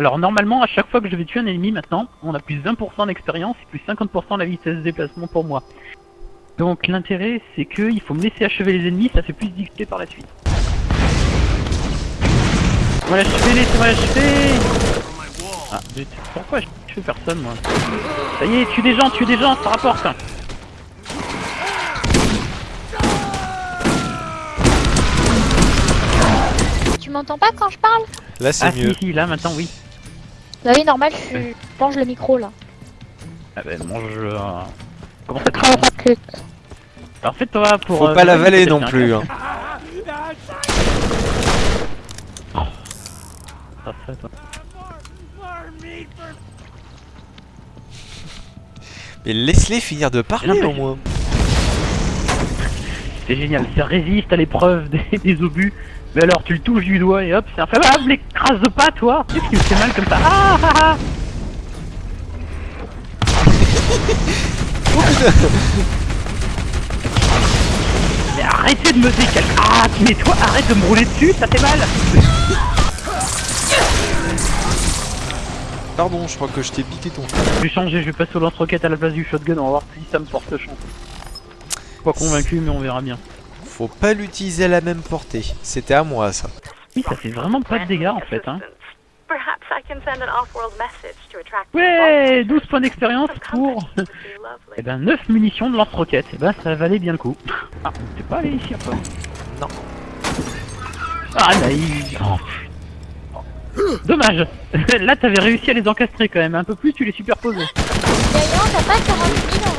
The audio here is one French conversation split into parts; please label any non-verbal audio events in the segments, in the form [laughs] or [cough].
Alors normalement, à chaque fois que je vais tuer un ennemi maintenant, on a plus 20% d'expérience et plus 50% de la vitesse de déplacement pour moi. Donc l'intérêt, c'est que il faut me laisser achever les ennemis, ça fait plus d'XP par la suite. Voilà, voilà, je fais. Ah, pourquoi je fais personne moi? Ça y est, tue des gens, tue des gens, ça rapporte. Tu m'entends pas quand je parle? Là, c'est Ah mieux. si, si, là maintenant oui. Bah oui, normal, je mange le micro là. Ah ben mange... euh, Comment ça craint Que- Alors fais-toi pour... Faut euh, pas l'avaler non plus. hein. Ça, toi. Mais laisse-les finir de parler au moins. C'est génial, ça résiste à l'épreuve [laughs] des, des obus. Mais alors tu le touches du doigt et hop, c'est inflammable, écrase pas toi Qu'est-ce qui me fait mal comme ça Ah ah ah [laughs] Mais arrêtez de me décaler Ah mais toi arrête de me rouler dessus, ça fait mal Pardon, je crois que je t'ai piqué ton. Je vais changer, je vais passer au lance-roquette à la place du shotgun, on va voir si ça me porte chance. Pas convaincu mais on verra bien. Faut pas l'utiliser à la même portée. C'était à moi ça. Oui, ça fait vraiment pas de dégâts en fait hein. Perhaps I can send an off-world message to attract Ouais 12 points d'expérience pour... Lovely. Eh ben 9 munitions de lance-roquette, eh ben ça valait bien le coup. [laughs] Ah, t'es pas allé ici après Non. Ah naïf Oh. Dommage [laughs] Là t'avais réussi à les encastrer quand même, un peu plus tu les superposais. D'ailleurs, t'as pas 40 000 en rab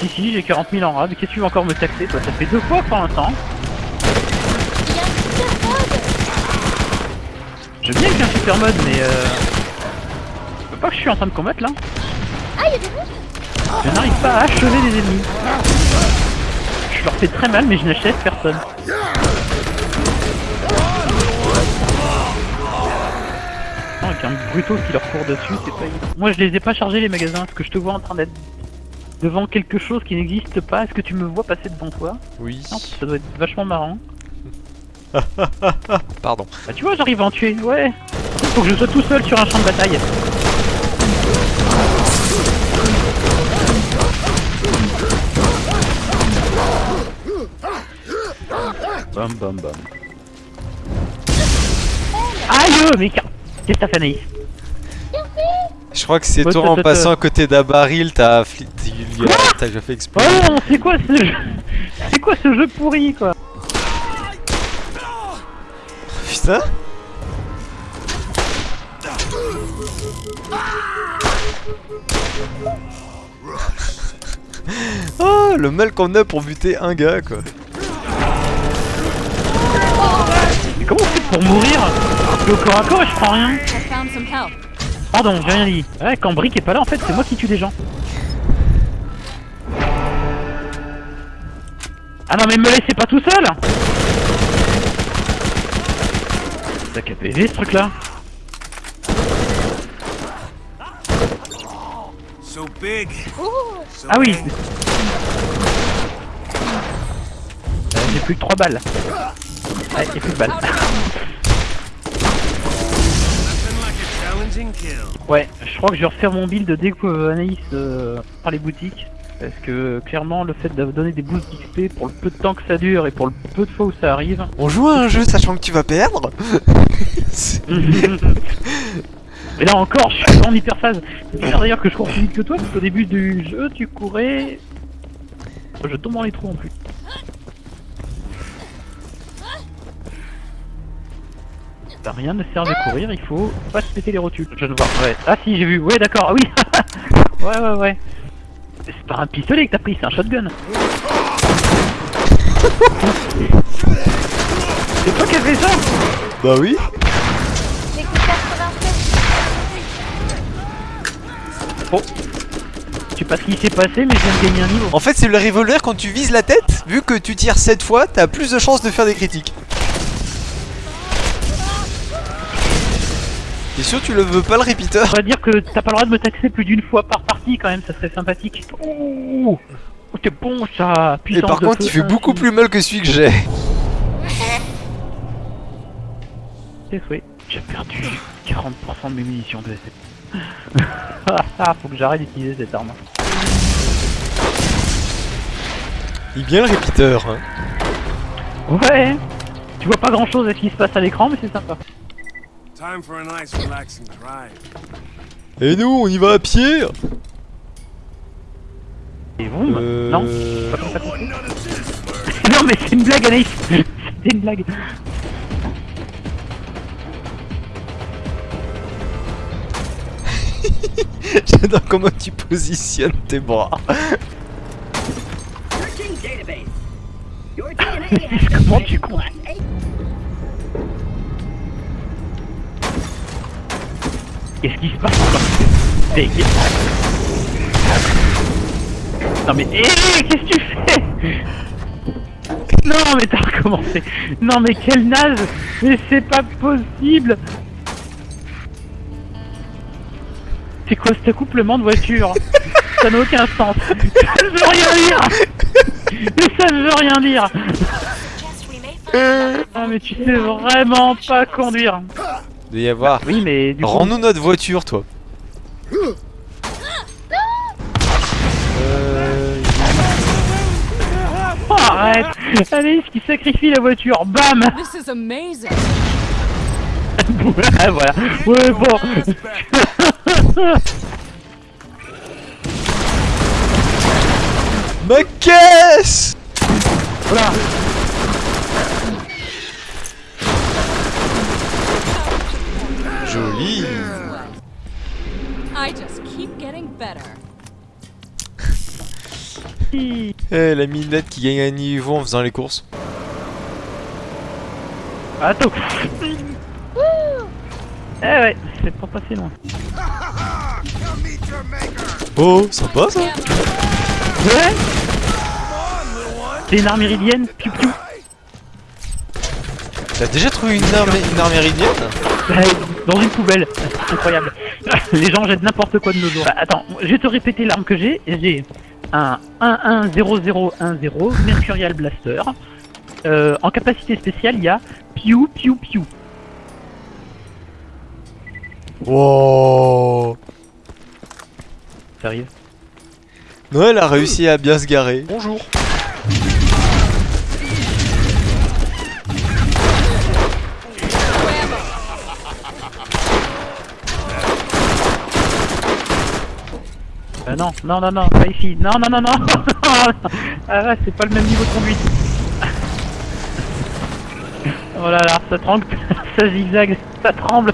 Si j'ai 40 000 en rab, qu'est-ce que tu veux encore me taxer toi? Ça fait deux fois pour l'instant. Je bien qu'il y ait un super mode mais euh... Je veux pas que je suis en train de combattre là. Ah, il y a des monstres Je n'arrive pas à achever les ennemis. Je leur fais très mal mais je n'achève personne. Non, avec un bruto qui leur court dessus, c'est pas. Moi je les ai pas chargés les magasins, parce que je te vois en train d'être devant quelque chose qui n'existe pas. Est-ce que tu me vois passer devant toi? Oui. Non, ça doit être vachement marrant. [laughs] Pardon. Bah tu vois, j'arrive à en tuer, ouais. Faut que je sois tout seul sur un champ de bataille. Bam bam bam. Aïe mais car- Qu'est-ce que t'as fait Je crois que c'est toi en passant à côté d'un baril, t'as fli- t'as- t'as déjà fait exploser. Oh non, c'est quoi ce jeu [laughs] C'est quoi ce jeu pourri quoi Putain [laughs] Oh, le mal qu'on a pour buter un gars, quoi. Mais comment on fait pour mourir Je suis au corps à corps et je prends rien I found some help. Pardon, j'ai rien dit. Ouais, quand Brick est pas là, en fait, c'est moi qui tue des gens. Ah non, mais me laissez pas tout seul T'as qu'à ce truc là So big. So Ah oui. Euh, J'ai plus que 3 balles. Ouais, j'ai plus de balles. Ouais, je crois que je vais refaire mon build dès que euh, Anaïs euh, par les boutiques. Parce que clairement, le fait de donner des boosts d'XP pour le peu de temps que ça dure et pour le peu de fois où ça arrive. On joue à un jeu sachant que tu vas perdre [laughs] [laughs] Mais là encore, je suis en hyper phase. C'est d'ailleurs que je cours plus vite que toi, parce qu'au début du jeu, tu courais. Je tombe dans les trous en plus. T'as rien ne sert de courir, il faut pas se péter les rotules. Je ne vois. Ouais. Ah si, j'ai vu. Ouais, d'accord. Ah oui. [laughs] ouais, ouais, ouais. C'est pas un pistolet que t'as pris, c'est un shotgun. [laughs] c'est toi qui as fait ça Bah oui J'ai que 96 Oh. Je sais pas ce qui s'est passé, mais je viens de gagner un niveau. En fait, c'est le revolver quand tu vises la tête, vu que tu tires 7 fois, t'as plus de chances de faire des critiques. T'es sûr tu le veux pas le repeater On va dire que t'as pas le droit de me taxer plus d'une fois par partie quand même, ça serait sympathique. Ouh c'est bon ça Et par contre, il fait beaucoup plus mal que celui que j'ai. [laughs] C'est souhait. J'ai perdu 40% de mes munitions de SF. [laughs] Ah, faut que j'arrête d'utiliser cette arme. Il est bien le répéteur. Hein. Ouais Tu vois pas grand chose à ce qui se passe à l'écran, mais c'est sympa. Et nous, on y va à pied. Et boum Euh... Non. [laughs] Non mais c'est une blague Anaïs [laughs] C'était une blague. [laughs] J'adore comment tu positionnes tes bras. Comment tu comptes Qu'est-ce qui se passe encore Dégage. Non mais hé, qu'est-ce que tu fais [laughs] Non mais t'as recommencé. Non mais quel naze Mais c'est pas possible C'est quoi cet accouplement de voiture [laughs] Ça n'a aucun sens. Ça ne veut rien dire. Mais ça ne veut rien dire. Ah mais tu sais vraiment pas conduire Il doit y avoir. Oui mais du coup... Rends-nous notre voiture, toi. Euh... Oh, arrête Alice qui sacrifie la voiture, bam. This is amazing. Ah, [laughs] Voilà, ouais bon. Ma caisse! Voilà Joli I just keep getting better. [laughs] Eh, la minette qui gagne un niveau en faisant les courses. Attends [laughs] Eh ouais, c'est pas passé loin. [laughs] Oh, sympa ça Ouais C'est une arme iridienne T'as déjà trouvé une arme, une arme éridienne Ouais, Dans une poubelle [laughs] Incroyable [laughs] Les gens jettent n'importe quoi de nos jours. Bah, attends, je vais te répéter l'arme que j'ai. J'ai un 110010 Mercurial Blaster. Euh, en capacité spéciale, il y a Piu Piu Piu. Wow Ça arrive Noël a réussi à bien se garer. Bonjour Euh, non, non, non, non, pas ici. Non, non, non, non. [laughs] ah ouais, c'est pas le même niveau de conduite. [laughs] oh là là, ça tremble, [laughs] ça zigzague, ça tremble.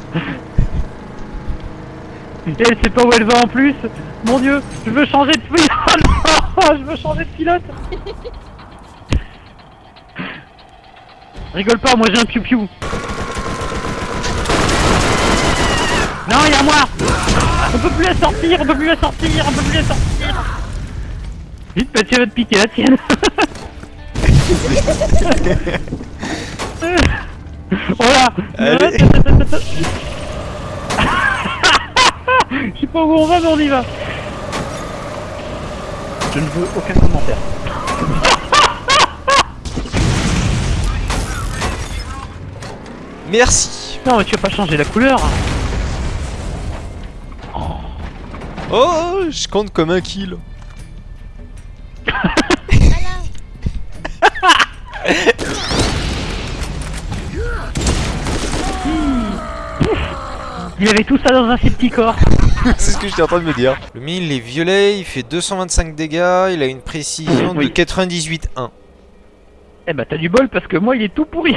Et elle sait pas où elle va en plus. Mon dieu, je veux changer de pilote. non, je veux changer de pilote. Rigole pas, moi j'ai un piou-piou. Non, il y a moi peut plus la sortir, on peut plus la sortir, on peut plus la sortir. Vite, Mathieu va te piquer la tienne [laughs] Oh là Allez. [laughs] Je sais pas où on va, mais on y va. Je ne veux aucun commentaire. Merci. Non, mais tu vas pas changer la couleur Oh, je compte comme un kill Il avait tout ça dans un si petit corps [laughs] C'est ce que j'étais en train de me dire. Le il est violet, il fait 225 dégâts, il a une précision Oui. de 98.1. Eh bah t'as du bol parce que moi il est tout pourri